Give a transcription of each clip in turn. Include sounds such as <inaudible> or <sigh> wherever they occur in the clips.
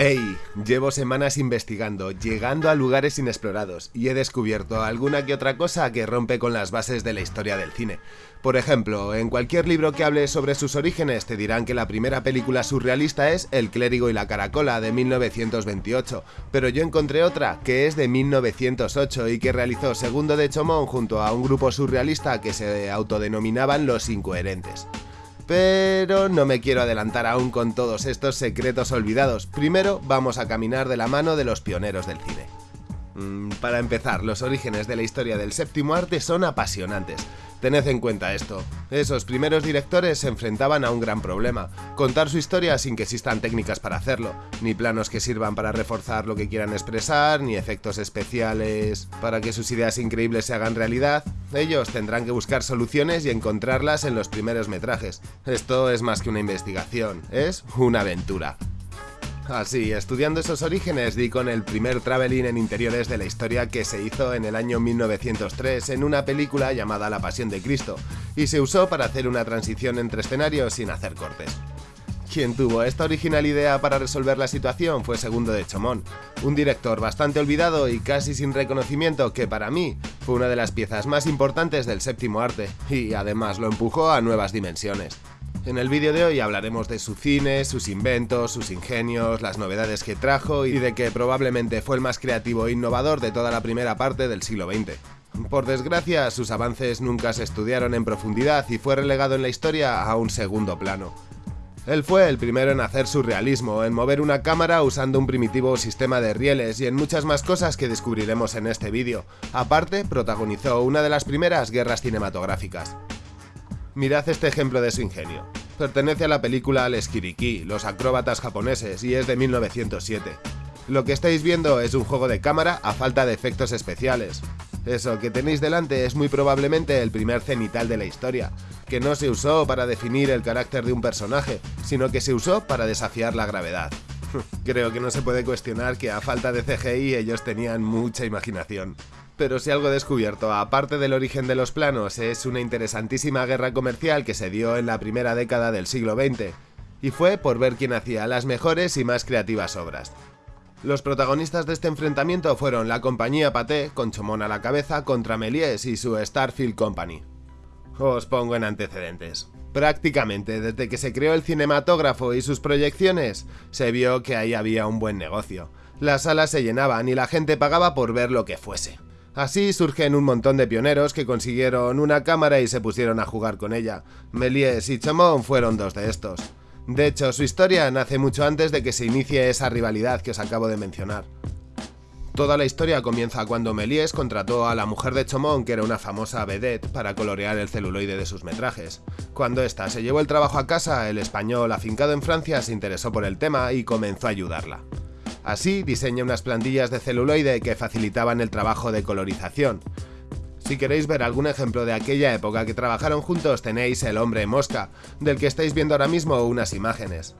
¡Hey! Llevo semanas investigando, llegando a lugares inexplorados, y he descubierto alguna que otra cosa que rompe con las bases de la historia del cine. Por ejemplo, en cualquier libro que hable sobre sus orígenes te dirán que la primera película surrealista es El clérigo y la caracola de 1928, pero yo encontré otra que es de 1908 y que realizó Segundo de Chomón junto a un grupo surrealista que se autodenominaban Los Incoherentes. Pero no me quiero adelantar aún con todos estos secretos olvidados. Primero vamos a caminar de la mano de los pioneros del cine. Mm, para empezar, los orígenes de la historia del séptimo arte son apasionantes. Tened en cuenta esto. Esos primeros directores se enfrentaban a un gran problema, contar su historia sin que existan técnicas para hacerlo, ni planos que sirvan para reforzar lo que quieran expresar, ni efectos especiales para que sus ideas increíbles se hagan realidad. Ellos tendrán que buscar soluciones y encontrarlas en los primeros metrajes. Esto es más que una investigación, es una aventura. Así, estudiando esos orígenes, di con el primer traveling en interiores de la historia que se hizo en el año 1903 en una película llamada La Pasión de Cristo, y se usó para hacer una transición entre escenarios sin hacer cortes. Quien tuvo esta original idea para resolver la situación fue Segundo de Chomón, un director bastante olvidado y casi sin reconocimiento que para mí fue una de las piezas más importantes del séptimo arte, y además lo empujó a nuevas dimensiones. En el vídeo de hoy hablaremos de su cine, sus inventos, sus ingenios, las novedades que trajo y de que probablemente fue el más creativo e innovador de toda la primera parte del siglo XX. Por desgracia, sus avances nunca se estudiaron en profundidad y fue relegado en la historia a un segundo plano. Él fue el primero en hacer surrealismo, en mover una cámara usando un primitivo sistema de rieles y en muchas más cosas que descubriremos en este vídeo. Aparte, protagonizó una de las primeras guerras cinematográficas. Mirad este ejemplo de su ingenio. Pertenece a la película El Esquiriquí, los acróbatas japoneses, y es de 1907. Lo que estáis viendo es un juego de cámara a falta de efectos especiales. Eso que tenéis delante es muy probablemente el primer cenital de la historia, que no se usó para definir el carácter de un personaje, sino que se usó para desafiar la gravedad. <laughs> Creo que no se puede cuestionar que a falta de CGI ellos tenían mucha imaginación. Pero si algo descubierto, aparte del origen de los planos, es una interesantísima guerra comercial que se dio en la primera década del siglo XX, y fue por ver quién hacía las mejores y más creativas obras. Los protagonistas de este enfrentamiento fueron la compañía Pathé, con Chomón a la cabeza, contra Méliès y su Starfield Company. Os pongo en antecedentes. Prácticamente desde que se creó el cinematógrafo y sus proyecciones, se vio que ahí había un buen negocio. Las salas se llenaban y la gente pagaba por ver lo que fuese. Así surgen un montón de pioneros que consiguieron una cámara y se pusieron a jugar con ella. Méliès y Chamon fueron dos de estos. De hecho, su historia nace mucho antes de que se inicie esa rivalidad que os acabo de mencionar. Toda la historia comienza cuando Méliès contrató a la mujer de Chomón, que era una famosa vedette, para colorear el celuloide de sus metrajes. Cuando ésta se llevó el trabajo a casa, el español afincado en Francia se interesó por el tema y comenzó a ayudarla. Así diseña unas plantillas de celuloide que facilitaban el trabajo de colorización. Si queréis ver algún ejemplo de aquella época que trabajaron juntos tenéis El hombre mosca, del que estáis viendo ahora mismo unas imágenes.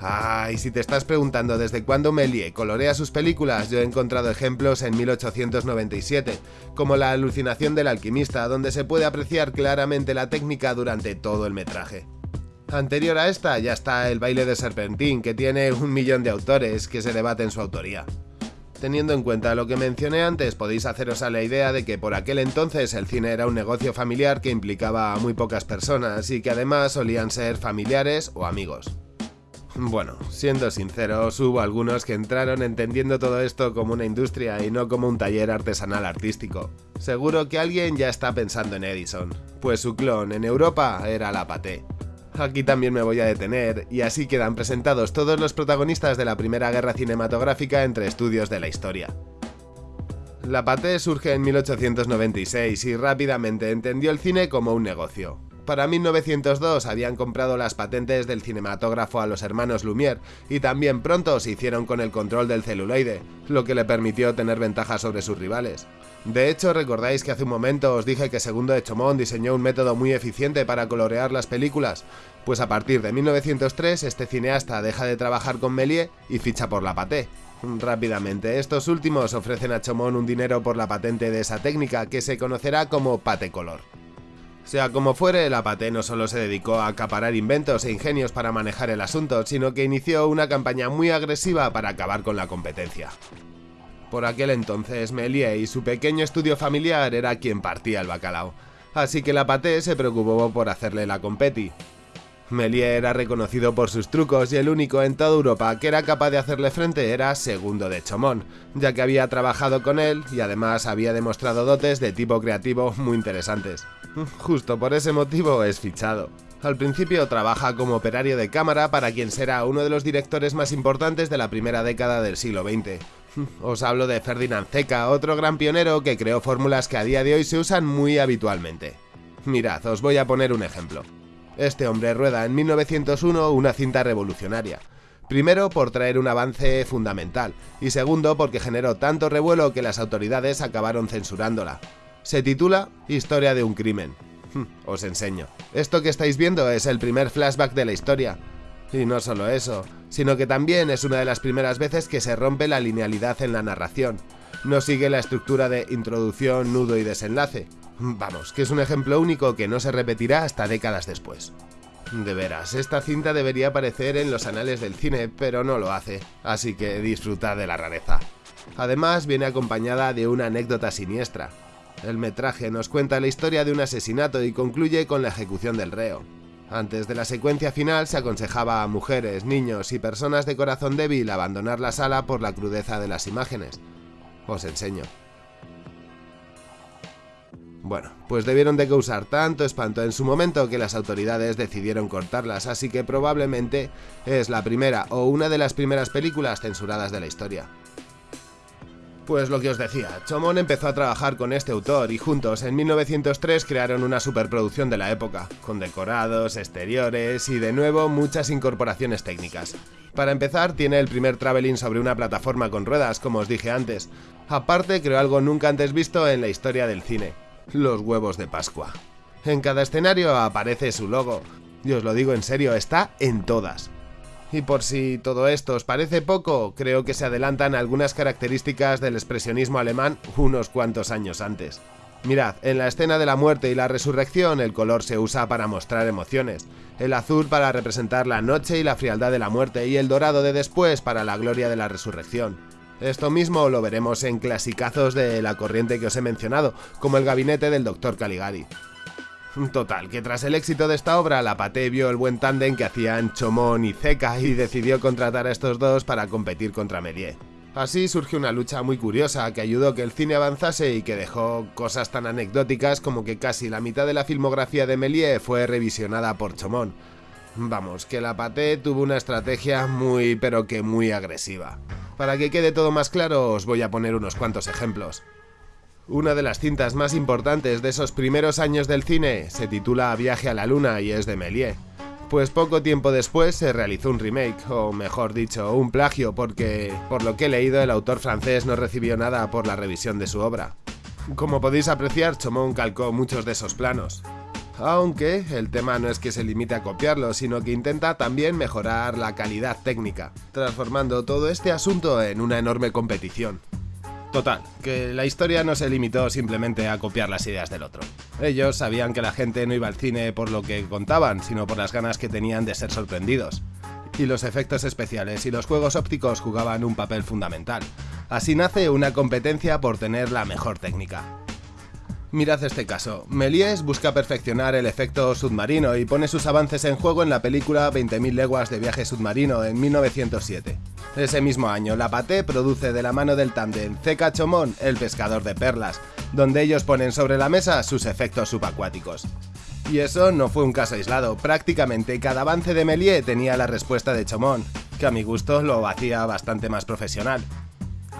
Ah, y si te estás preguntando desde cuándo Méliès colorea sus películas, yo he encontrado ejemplos en 1897, como La alucinación del alquimista, donde se puede apreciar claramente la técnica durante todo el metraje. Anterior a esta ya está el baile de Serpentín, que tiene un millón de autores que se debaten su autoría. Teniendo en cuenta lo que mencioné antes, podéis haceros a la idea de que por aquel entonces el cine era un negocio familiar que implicaba a muy pocas personas y que además solían ser familiares o amigos. Bueno, siendo sinceros, hubo algunos que entraron entendiendo todo esto como una industria y no como un taller artesanal artístico. Seguro que alguien ya está pensando en Edison, pues su clon en Europa era la Paté. Aquí también me voy a detener, y así quedan presentados todos los protagonistas de la primera guerra cinematográfica entre estudios de la historia. La Pathé surge en 1896 y rápidamente entendió el cine como un negocio. Para 1902 habían comprado las patentes del cinematógrafo a los hermanos Lumière y también pronto se hicieron con el control del celuloide, lo que le permitió tener ventaja sobre sus rivales. De hecho, recordáis que hace un momento os dije que Segundo de Chomón diseñó un método muy eficiente para colorear las películas, pues a partir de 1903 este cineasta deja de trabajar con Méliès y ficha por la Paté. Rápidamente, estos últimos ofrecen a Chomón un dinero por la patente de esa técnica que se conocerá como Paté Color. Sea como fuere, la Paté no solo se dedicó a acaparar inventos e ingenios para manejar el asunto, sino que inició una campaña muy agresiva para acabar con la competencia. Por aquel entonces, Melie y su pequeño estudio familiar era quien partía el bacalao, así que la Paté se preocupó por hacerle la competi, Méliès era reconocido por sus trucos y el único en toda Europa que era capaz de hacerle frente era Segundo de Chomón, ya que había trabajado con él y además había demostrado dotes de tipo creativo muy interesantes. Justo por ese motivo es fichado. Al principio trabaja como operario de cámara para quien será uno de los directores más importantes de la primera década del siglo XX. <laughs> Os hablo de Ferdinand Zeca, otro gran pionero que creó fórmulas que a día de hoy se usan muy habitualmente. Mirad, os voy a poner un ejemplo. Este hombre rueda en 1901 una cinta revolucionaria. Primero por traer un avance fundamental y segundo porque generó tanto revuelo que las autoridades acabaron censurándola. Se titula Historia de un crimen. <laughs> Os enseño. Esto que estáis viendo es el primer flashback de la historia. Y no solo eso, sino que también es una de las primeras veces que se rompe la linealidad en la narración. No sigue la estructura de introducción, nudo y desenlace, Vamos, que es un ejemplo único que no se repetirá hasta décadas después. De veras, esta cinta debería aparecer en los anales del cine, pero no lo hace, así que disfrutad de la rareza. Además, viene acompañada de una anécdota siniestra. El metraje nos cuenta la historia de un asesinato y concluye con la ejecución del reo. Antes de la secuencia final se aconsejaba a mujeres, niños y personas de corazón débil abandonar la sala por la crudeza de las imágenes. Os enseño. Bueno, pues debieron de causar tanto espanto en su momento que las autoridades decidieron cortarlas, así que probablemente es la primera o una de las primeras películas censuradas de la historia. Pues lo que os decía, Chomón empezó a trabajar con este autor y juntos en 1903 crearon una superproducción de la época, con decorados, exteriores y de nuevo muchas incorporaciones técnicas. Para empezar, tiene el primer traveling sobre una plataforma con ruedas, como os dije antes. Aparte, creó algo nunca antes visto en la historia del cine, los huevos de Pascua. En cada escenario aparece su logo, y os lo digo en serio, está en todas. Y por si todo esto os parece poco, creo que se adelantan algunas características del expresionismo alemán unos cuantos años antes. Mirad, en la escena de la muerte y la resurrección el color se usa para mostrar emociones, el azul para representar la noche y la frialdad de la muerte y el dorado de después para la gloria de la resurrección. Esto mismo lo veremos en clasicazos de la corriente que os he mencionado, como el gabinete del Dr. Caligari. Total, que tras el éxito de esta obra, la Paté vio el buen tándem que hacían Chomón y Zeca y decidió contratar a estos dos para competir contra Méliès. Así surgió una lucha muy curiosa que ayudó que el cine avanzase y que dejó cosas tan anecdóticas como que casi la mitad de la filmografía de Méliès fue revisionada por Chomón. Vamos, que la Paté tuvo una estrategia muy pero que muy agresiva. Para que quede todo más claro, os voy a poner unos cuantos ejemplos. Una de las cintas más importantes de esos primeros años del cine se titula Viaje a la Luna y es de Méliès. Pues poco tiempo después se realizó un remake, o mejor dicho, un plagio, porque, por lo que he leído, el autor francés no recibió nada por la revisión de su obra. Como podéis apreciar, Chomón calcó muchos de esos planos aunque el tema no es que se limite a copiarlo, sino que intenta también mejorar la calidad técnica, transformando todo este asunto en una enorme competición. Total, que la historia no se limitó simplemente a copiar las ideas del otro. Ellos sabían que la gente no iba al cine por lo que contaban, sino por las ganas que tenían de ser sorprendidos. Y los efectos especiales y los juegos ópticos jugaban un papel fundamental. Así nace una competencia por tener la mejor técnica. Mirad este caso. Méliès busca perfeccionar el efecto submarino y pone sus avances en juego en la película 20.000 leguas de viaje submarino en 1907. Ese mismo año, La Paté produce de la mano del tándem Ceca Chomón El pescador de perlas, donde ellos ponen sobre la mesa sus efectos subacuáticos. Y eso no fue un caso aislado, prácticamente cada avance de Méliès tenía la respuesta de Chomón, que a mi gusto lo hacía bastante más profesional.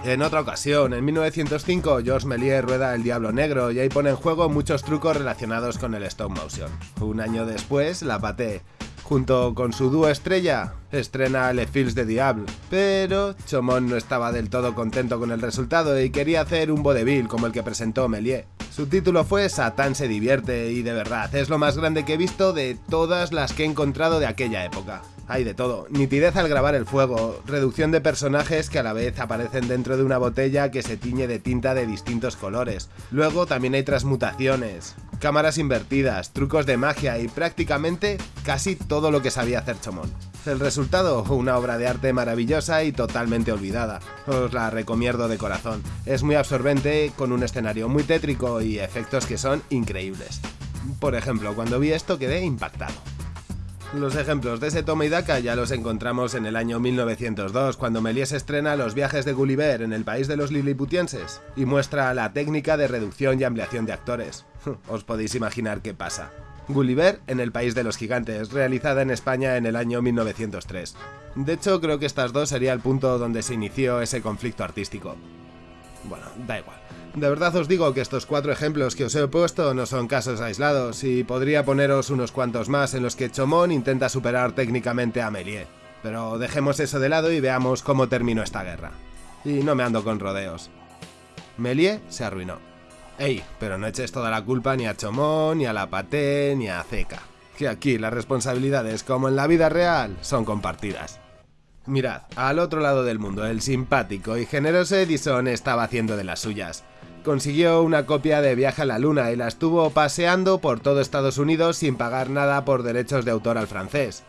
En otra ocasión, en 1905, Georges Méliès rueda El Diablo Negro y ahí pone en juego muchos trucos relacionados con el stop motion. Un año después, La Paté, junto con su dúo estrella, estrena Le Fils de Diable, pero Chomón no estaba del todo contento con el resultado y quería hacer un vodevil como el que presentó Méliès. Su título fue Satán se divierte y de verdad es lo más grande que he visto de todas las que he encontrado de aquella época. Hay de todo. Nitidez al grabar el fuego, reducción de personajes que a la vez aparecen dentro de una botella que se tiñe de tinta de distintos colores. Luego también hay transmutaciones, cámaras invertidas, trucos de magia y prácticamente casi todo lo que sabía hacer Chomón. El resultado, una obra de arte maravillosa y totalmente olvidada. Os la recomiendo de corazón. Es muy absorbente, con un escenario muy tétrico y efectos que son increíbles. Por ejemplo, cuando vi esto quedé impactado. Los ejemplos de ese toma y daca ya los encontramos en el año 1902, cuando Méliès estrena Los viajes de Gulliver en el país de los liliputienses y muestra la técnica de reducción y ampliación de actores. <laughs> Os podéis imaginar qué pasa. Gulliver en el país de los gigantes, realizada en España en el año 1903. De hecho, creo que estas dos sería el punto donde se inició ese conflicto artístico. Bueno, da igual. De verdad os digo que estos cuatro ejemplos que os he puesto no son casos aislados y podría poneros unos cuantos más en los que Chomón intenta superar técnicamente a Méliès. Pero dejemos eso de lado y veamos cómo terminó esta guerra. Y no me ando con rodeos. Méliès se arruinó. Ey, pero no eches toda la culpa ni a Chomón, ni a la Paté, ni a Zeca. Que aquí las responsabilidades, como en la vida real, son compartidas. Mirad, al otro lado del mundo, el simpático y generoso Edison estaba haciendo de las suyas. Consiguió una copia de Viaje a la Luna y la estuvo paseando por todo Estados Unidos sin pagar nada por derechos de autor al francés.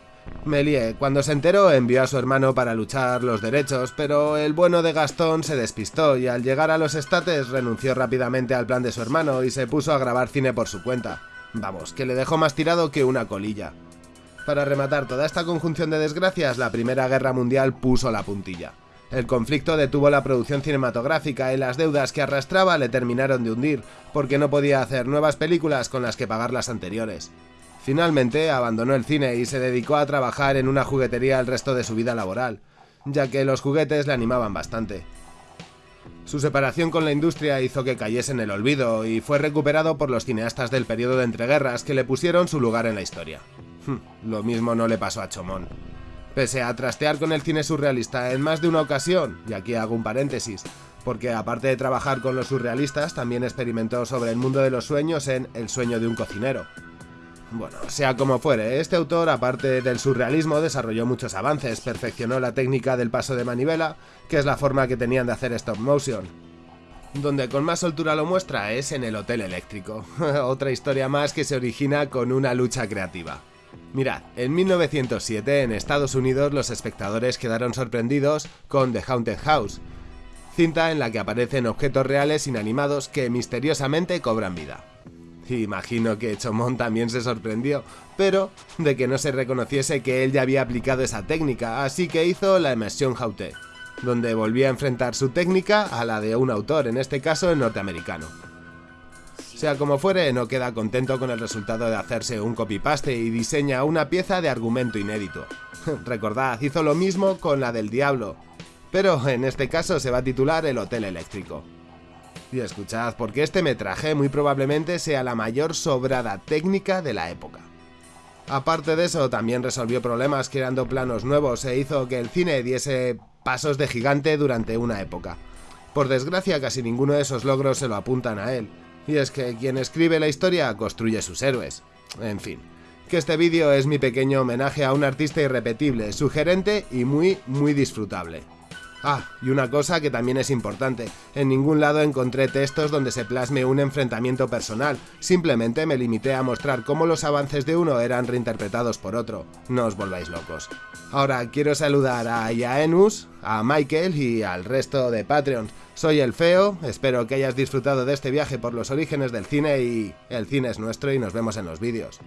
Méliès, cuando se enteró, envió a su hermano para luchar los derechos, pero el bueno de Gastón se despistó y al llegar a los estates renunció rápidamente al plan de su hermano y se puso a grabar cine por su cuenta. Vamos, que le dejó más tirado que una colilla. Para rematar toda esta conjunción de desgracias, la Primera Guerra Mundial puso la puntilla. El conflicto detuvo la producción cinematográfica y las deudas que arrastraba le terminaron de hundir, porque no podía hacer nuevas películas con las que pagar las anteriores. Finalmente abandonó el cine y se dedicó a trabajar en una juguetería el resto de su vida laboral, ya que los juguetes le animaban bastante. Su separación con la industria hizo que cayese en el olvido y fue recuperado por los cineastas del periodo de entreguerras que le pusieron su lugar en la historia. Hm, lo mismo no le pasó a Chomón. Pese a trastear con el cine surrealista en más de una ocasión, y aquí hago un paréntesis, porque aparte de trabajar con los surrealistas, también experimentó sobre el mundo de los sueños en El sueño de un cocinero. Bueno, sea como fuere, este autor, aparte del surrealismo, desarrolló muchos avances, perfeccionó la técnica del paso de manivela, que es la forma que tenían de hacer stop motion. Donde con más soltura lo muestra es en el Hotel Eléctrico, <laughs> otra historia más que se origina con una lucha creativa. Mirad, en 1907 en Estados Unidos los espectadores quedaron sorprendidos con The Haunted House, cinta en la que aparecen objetos reales inanimados que misteriosamente cobran vida. Imagino que Chomón también se sorprendió, pero de que no se reconociese que él ya había aplicado esa técnica, así que hizo la Immersion Haute, donde volvía a enfrentar su técnica a la de un autor, en este caso el norteamericano. Sea como fuere, no queda contento con el resultado de hacerse un copy-paste y diseña una pieza de argumento inédito. <laughs> Recordad, hizo lo mismo con la del Diablo, pero en este caso se va a titular El Hotel Eléctrico. Y escuchad, porque este metraje muy probablemente sea la mayor sobrada técnica de la época. Aparte de eso, también resolvió problemas creando planos nuevos e hizo que el cine diese pasos de gigante durante una época. Por desgracia, casi ninguno de esos logros se lo apuntan a él, y es que quien escribe la historia construye sus héroes. En fin, que este vídeo es mi pequeño homenaje a un artista irrepetible, sugerente y muy, muy disfrutable. Ah, y una cosa que también es importante, en ningún lado encontré textos donde se plasme un enfrentamiento personal, simplemente me limité a mostrar cómo los avances de uno eran reinterpretados por otro, no os volváis locos. Ahora quiero saludar a Yaenus, a Michael y al resto de Patreons. Soy el Feo, espero que hayas disfrutado de este viaje por los orígenes del cine y el cine es nuestro y nos vemos en los vídeos.